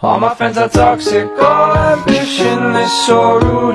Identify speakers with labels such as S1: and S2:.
S1: ہم پینسل چاک سے کال دشن سور